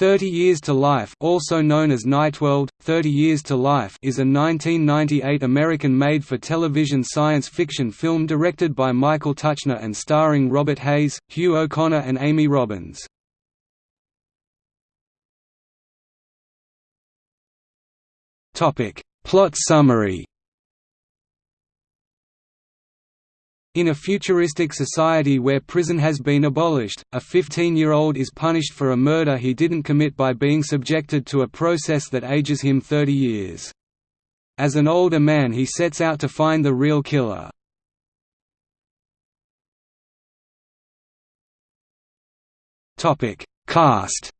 Thirty Years to Life also known as Nightworld, 30 Years to Life is a 1998 American made-for-television science fiction film directed by Michael Tuchner and starring Robert Hays, Hugh O'Connor and Amy Robbins. Plot summary In a futuristic society where prison has been abolished, a 15-year-old is punished for a murder he didn't commit by being subjected to a process that ages him 30 years. As an older man he sets out to find the real killer. Cast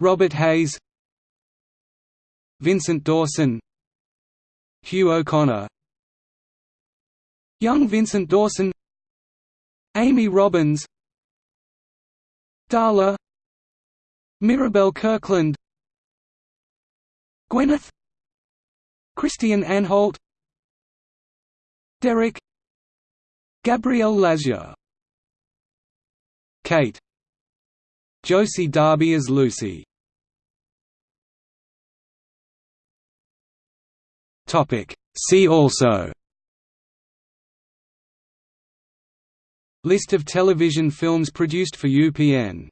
Robert Hays Vincent Dawson Hugh O'Connor Young Vincent Dawson Amy Robbins Darla Mirabelle Kirkland Gwyneth Christian Anholt Derek Gabrielle Lazure Kate Josie Darby as Lucy. See also List of television films produced for UPN